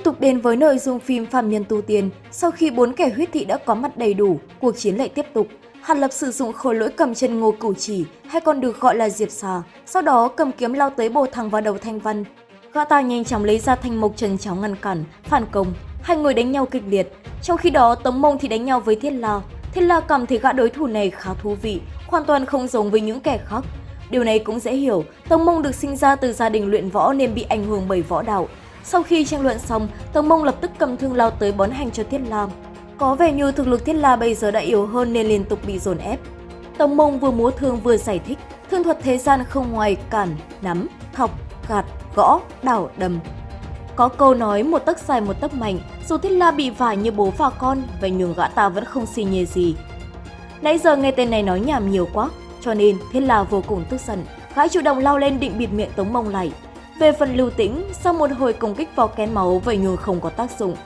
Tiếp tục đến với nội dung phim Phạm Nhân Tu Tiên, sau khi bốn kẻ huyết thị đã có mặt đầy đủ, cuộc chiến lại tiếp tục. Hàn Lập sử dụng khối lỗi cầm chân ngô cửu chỉ, hay còn được gọi là diệp xà, sau đó cầm kiếm lao tới bổ thẳng vào đầu Thanh Văn. Gã ta nhanh chóng lấy ra thanh mộc trần cháo ngăn cản, phản công, hai người đánh nhau kịch liệt. Trong khi đó Tống Mông thì đánh nhau với Thiết La. Thiết La cảm thấy gã đối thủ này khá thú vị, hoàn toàn không giống với những kẻ khác. Điều này cũng dễ hiểu, Tống Mông được sinh ra từ gia đình luyện võ nên bị ảnh hưởng bởi võ đạo, sau khi tranh luận xong, Tống Mông lập tức cầm thương lao tới bón hành cho Thiết La. Có vẻ như thực lực Thiết La bây giờ đã yếu hơn nên liên tục bị dồn ép. Tống Mông vừa múa thương vừa giải thích, thương thuật thế gian không ngoài cản, nắm, thọc, gạt, gõ, đảo, đầm. Có câu nói một tấc dài một tấc mạnh, dù Thiết La bị vải như bố và con, vậy nhường gã ta vẫn không xi nhê gì. Nãy giờ nghe tên này nói nhảm nhiều quá, cho nên Thiết La vô cùng tức giận, gã chủ động lao lên định bịt miệng Tống Mông lại. Về phần lưu tĩnh, sau một hồi công kích vào kén máu vậy nhưng không có tác dụng.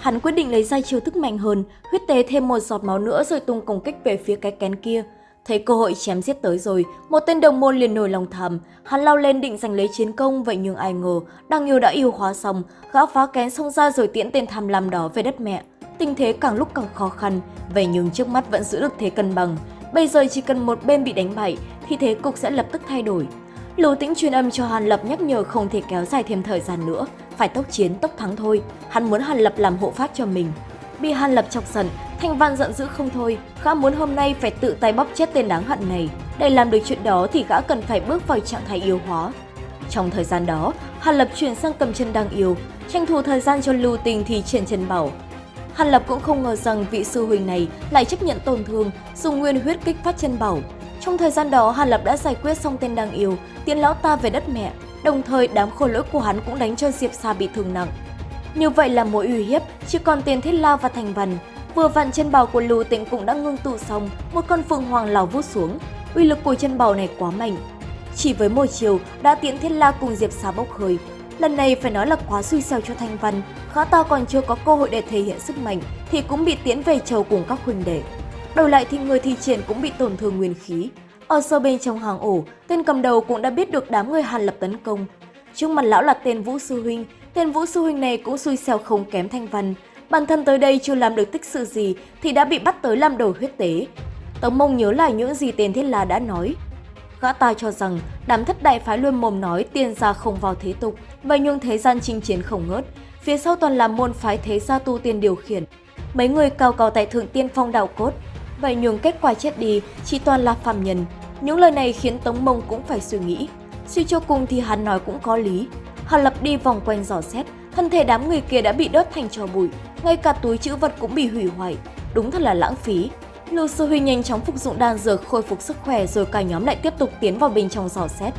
Hắn quyết định lấy ra chiêu thức mạnh hơn, huyết tế thêm một giọt máu nữa rồi tung công kích về phía cái kén kia. Thấy cơ hội chém giết tới rồi, một tên đồng môn liền nổi lòng thầm, hắn lao lên định giành lấy chiến công vậy nhưng ai ngờ, đang yêu đã yêu hóa xong, gã phá kén xông ra rồi tiễn tên tham lam đó về đất mẹ. Tình thế càng lúc càng khó khăn, vậy nhưng trước mắt vẫn giữ được thế cân bằng. Bây giờ chỉ cần một bên bị đánh bại thì thế cục sẽ lập tức thay đổi. Lưu Tĩnh truyền âm cho Hàn Lập nhắc nhở không thể kéo dài thêm thời gian nữa, phải tốc chiến tốc thắng thôi. Hắn muốn Hàn Lập làm hộ pháp cho mình. Bị Hàn Lập chọc giận, Thanh Văn giận dữ không thôi, gã muốn hôm nay phải tự tay bóp chết tên đáng hận này. Để làm được chuyện đó thì gã cần phải bước vào trạng thái yêu hóa. Trong thời gian đó, Hàn Lập chuyển sang cầm chân đang yêu, tranh thủ thời gian cho Lưu Tình thì triển chân bảo. Hàn Lập cũng không ngờ rằng vị sư huynh này lại chấp nhận tổn thương, dùng nguyên huyết kích phát chân bảo, trong thời gian đó, Hàn Lập đã giải quyết xong tên đang yêu, tiến lão ta về đất mẹ, đồng thời đám khổ lỗi của hắn cũng đánh cho Diệp Sa bị thương nặng. Như vậy là mối uy hiếp, chỉ còn tiền thiết lao và thành văn. Vừa vặn chân bào của Lưu Tịnh cũng đã ngưng tụ xong, một con phượng hoàng lao vút xuống. Uy lực của chân bào này quá mạnh. Chỉ với một chiều đã tiễn thiết la cùng Diệp Sa bốc hơi. Lần này phải nói là quá suy xẻo cho Thanh Văn, khá ta còn chưa có cơ hội để thể hiện sức mạnh thì cũng bị tiễn về chầu cùng các huynh đệ. Đổi lại thì người thi triển cũng bị tổn thương nguyên khí. Ở sâu bên trong hàng ổ, tên cầm đầu cũng đã biết được đám người Hàn Lập tấn công. Trước mặt lão là tên Vũ Sư Huynh, tên Vũ Sư Huynh này cũng xui xẻo không kém thanh văn. Bản thân tới đây chưa làm được tích sự gì thì đã bị bắt tới làm đồ huyết tế. Tống mông nhớ lại những gì tên Thiết La đã nói. Gã ta cho rằng đám thất đại phái luôn mồm nói tiền gia không vào thế tục, vậy nhưng thế gian chinh chiến không ngớt. Phía sau toàn là môn phái thế gia tu tiên điều khiển. Mấy người cao cao tại thượng tiên phong đạo cốt, Vậy nhường kết quả chết đi chỉ toàn là phạm nhân. Những lời này khiến Tống Mông cũng phải suy nghĩ. Suy cho cùng thì hắn nói cũng có lý. hắn Lập đi vòng quanh dò xét, thân thể đám người kia đã bị đốt thành tro bụi, ngay cả túi chữ vật cũng bị hủy hoại. Đúng thật là lãng phí. Lưu Sư Huy nhanh chóng phục dụng đan dược khôi phục sức khỏe rồi cả nhóm lại tiếp tục tiến vào bên trong dò xét.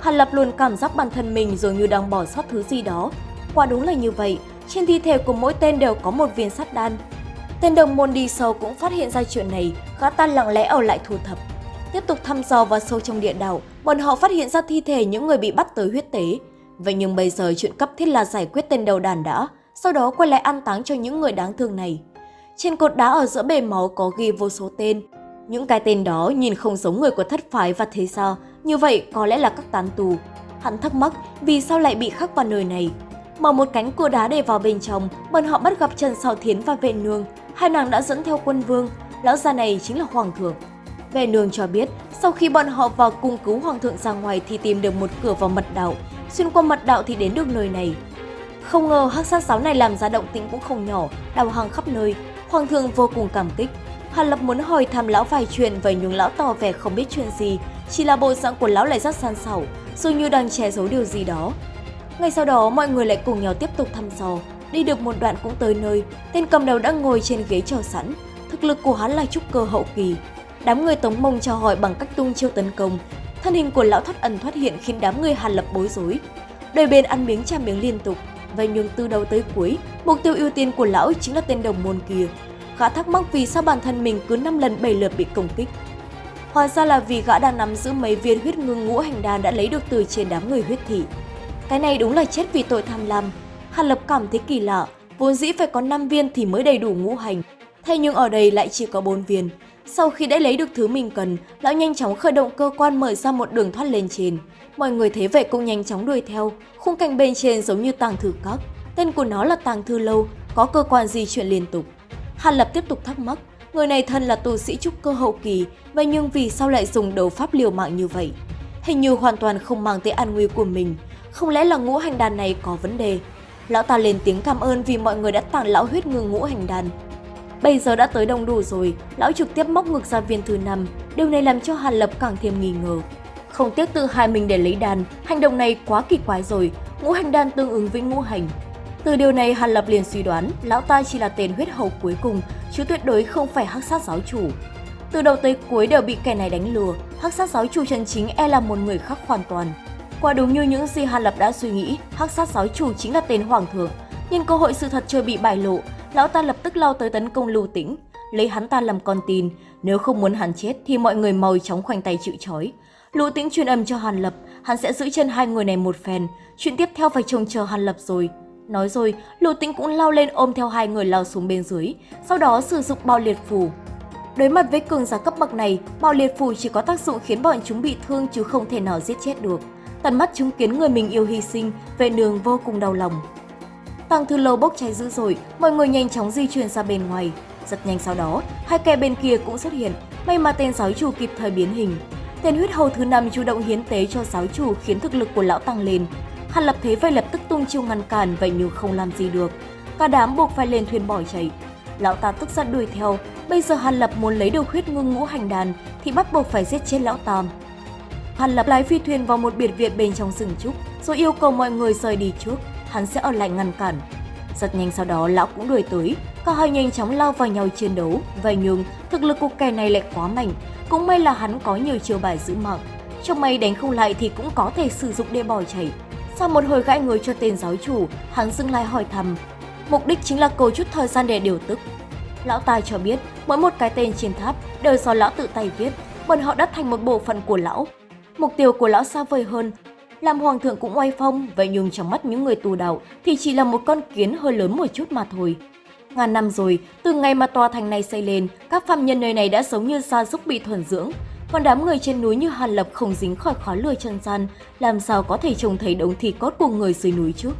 Hàn Lập luôn cảm giác bản thân mình dường như đang bỏ sót thứ gì đó. Quả đúng là như vậy, trên thi thể của mỗi tên đều có một viên sắt đan, Tên đồng môn đi sâu cũng phát hiện ra chuyện này, gã ta lặng lẽ ở lại thu thập. Tiếp tục thăm dò vào sâu trong địa đảo, bọn họ phát hiện ra thi thể những người bị bắt tới huyết tế. Vậy nhưng bây giờ chuyện cấp thiết là giải quyết tên đầu đàn đã, sau đó quay lại an táng cho những người đáng thương này. Trên cột đá ở giữa bể máu có ghi vô số tên. Những cái tên đó nhìn không giống người của thất phái và thế sao, như vậy có lẽ là các tán tù. Hắn thắc mắc vì sao lại bị khắc vào nơi này. Mở một cánh cửa đá để vào bên trong, bọn họ bắt gặp Trần Sào Thiến và vệ nương, hai nàng đã dẫn theo quân vương, lão già này chính là hoàng thượng. Về nương cho biết, sau khi bọn họ vào cung cứu hoàng thượng ra ngoài thì tìm được một cửa vào mật đạo, xuyên qua mật đạo thì đến được nơi này. Không ngờ hắc sát giáo này làm ra động tĩnh cũng không nhỏ, đào hàng khắp nơi, hoàng thượng vô cùng cảm kích. Hàn Lập muốn hỏi thăm lão vài chuyện vậy nhưng lão tỏ vẻ không biết chuyện gì, chỉ là bộ dạng của lão lại rất san sảo, dường như đang che giấu điều gì đó. Ngay sau đó mọi người lại cùng nhau tiếp tục thăm dò, Đi được một đoạn cũng tới nơi, tên cầm đầu đã ngồi trên ghế chờ sẵn. Thực lực của hắn là trúc cơ hậu kỳ. Đám người tống mông chào hỏi bằng cách tung chiêu tấn công. Thân hình của lão thoát ẩn thoát hiện khiến đám người hàn lập bối rối. Đôi bên ăn miếng tra miếng liên tục. Vậy nhưng từ đầu tới cuối, mục tiêu ưu tiên của lão chính là tên đồng môn kia. Gã thắc mắc vì sao bản thân mình cứ 5 lần 7 lượt bị công kích. Hóa ra là vì gã đang nắm giữ mấy viên huyết ngưng ngũ hành đan đã lấy được từ trên đám người huyết thị. Cái này đúng là chết vì tội tham lam, Hàn Lập cảm thấy kỳ lạ, vốn dĩ phải có 5 viên thì mới đầy đủ ngũ hành. Thế nhưng ở đây lại chỉ có 4 viên. Sau khi đã lấy được thứ mình cần, lão nhanh chóng khởi động cơ quan mở ra một đường thoát lên trên. Mọi người thấy vậy cũng nhanh chóng đuổi theo, khung cảnh bên trên giống như tàng thư các. Tên của nó là Tàng Thư Lâu, có cơ quan di chuyển liên tục. Hàn Lập tiếp tục thắc mắc, người này thân là tu sĩ trúc cơ hậu kỳ, vậy nhưng vì sao lại dùng đấu pháp liều mạng như vậy? Hình như hoàn toàn không mang tới an nguy của mình, không lẽ là ngũ hành đàn này có vấn đề? Lão ta lên tiếng cảm ơn vì mọi người đã tặng lão huyết ngư ngũ hành đàn. Bây giờ đã tới đông đủ rồi, lão trực tiếp móc ngược ra viên thứ năm, điều này làm cho Hàn Lập càng thêm nghi ngờ. Không tiếc tự hai mình để lấy đàn, hành động này quá kỳ quái rồi, ngũ hành đan tương ứng với ngũ hành. Từ điều này Hàn Lập liền suy đoán lão ta chỉ là tên huyết hầu cuối cùng, chứ tuyệt đối không phải hắc sát giáo chủ. Từ đầu tới cuối đều bị kẻ này đánh lừa, hắc sát giáo chủ chân chính e là một người khác hoàn toàn. Quả đúng như những gì Hàn Lập đã suy nghĩ, hắc sát sói chủ chính là tên hoàng thượng. Nhưng cơ hội sự thật chưa bị bại lộ, lão ta lập tức lao tới tấn công Lưu Tĩnh, lấy hắn ta làm con tin. Nếu không muốn hắn chết thì mọi người mau chóng khoanh tay chịu trói. Lưu Tĩnh truyền âm cho Hàn Lập, hắn sẽ giữ chân hai người này một phen. Chuyện tiếp theo phải trông chờ Hàn Lập rồi. Nói rồi, Lưu Tĩnh cũng lao lên ôm theo hai người lao xuống bên dưới, sau đó sử dụng bao liệt phù. Đối mặt với cường giả cấp bậc này, bao liệt phù chỉ có tác dụng khiến bọn chúng bị thương chứ không thể nào giết chết được. Tận mắt chứng kiến người mình yêu hy sinh, vệ đường vô cùng đau lòng. Tăng thư lâu bốc cháy dữ dội, mọi người nhanh chóng di chuyển ra bên ngoài. Rất nhanh sau đó, hai kẻ bên kia cũng xuất hiện, may mà tên giáo chủ kịp thời biến hình. Tên huyết hầu thứ năm chủ động hiến tế cho giáo chủ khiến thực lực của lão tăng lên. Hàn Lập thế vậy lập tức tung chiêu ngăn cản vậy nhưng không làm gì được. Cả đám buộc phải lên thuyền bỏ chạy. Lão ta tức giận đuổi theo, bây giờ Hàn Lập muốn lấy được huyết ngưng ngũ hành đàn thì bắt buộc phải giết chết lão tam hắn Lập lái phi thuyền vào một biệt viện bên trong rừng trúc, rồi yêu cầu mọi người rời đi trước, hắn sẽ ở lại ngăn cản. Rất nhanh sau đó lão cũng đuổi tới, cả hai nhanh chóng lao vào nhau chiến đấu, vậy nhưng thực lực của kẻ này lại quá mạnh, cũng may là hắn có nhiều chiêu bài giữ mạng. Trong may đánh không lại thì cũng có thể sử dụng để bỏ chạy. Sau một hồi gãi người cho tên giáo chủ, hắn dừng lại hỏi thăm. Mục đích chính là cầu chút thời gian để điều tức. Lão tài cho biết, mỗi một cái tên trên tháp đều do lão tự tay viết, bọn họ đã thành một bộ phận của lão. Mục tiêu của lão xa vời hơn, làm hoàng thượng cũng oai phong, vậy nhưng trong mắt những người tù đạo thì chỉ là một con kiến hơi lớn một chút mà thôi. Ngàn năm rồi, từ ngày mà tòa thành này xây lên, các phạm nhân nơi này đã sống như gia súc bị thuần dưỡng. Còn đám người trên núi như Hàn Lập không dính khỏi khói lửa chân gian, làm sao có thể trông thấy đống thịt cốt của người dưới núi chứ?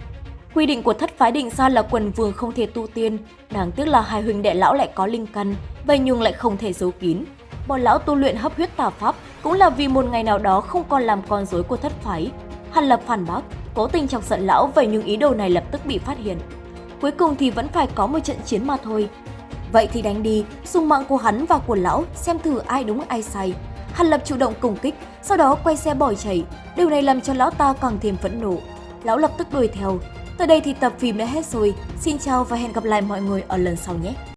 Quy định của thất phái định ra là quần vương không thể tu tiên, đáng tiếc là hai huynh đệ lão lại có linh căn, vậy nhưng lại không thể giấu kín. Bọn lão tu luyện hấp huyết tà pháp cũng là vì một ngày nào đó không còn làm con rối của thất phái. Hàn Lập phản bác, cố tình chọc giận lão vậy nhưng ý đồ này lập tức bị phát hiện. Cuối cùng thì vẫn phải có một trận chiến mà thôi. Vậy thì đánh đi, dùng mạng của hắn và của lão xem thử ai đúng ai sai. Hàn Lập chủ động công kích, sau đó quay xe bỏ chạy. Điều này làm cho lão ta càng thêm phẫn nộ. Lão lập tức đuổi theo. Tới đây thì tập phim đã hết rồi. Xin chào và hẹn gặp lại mọi người ở lần sau nhé!